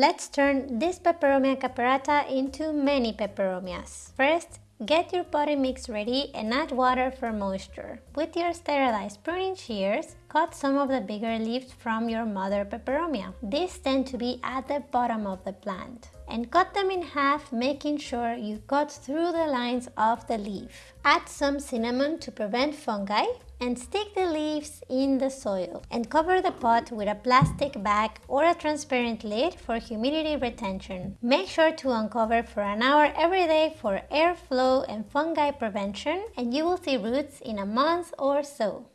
Let's turn this Peperomia caperata into many peperomias. First, Get your potting mix ready and add water for moisture. With your sterilized pruning shears, cut some of the bigger leaves from your mother peperomia. These tend to be at the bottom of the plant. And cut them in half, making sure you cut through the lines of the leaf. Add some cinnamon to prevent fungi and stick the leaves in the soil and cover the pot with a plastic bag or a transparent lid for humidity retention. Make sure to uncover for an hour every day for airflow and fungi prevention and you will see roots in a month or so.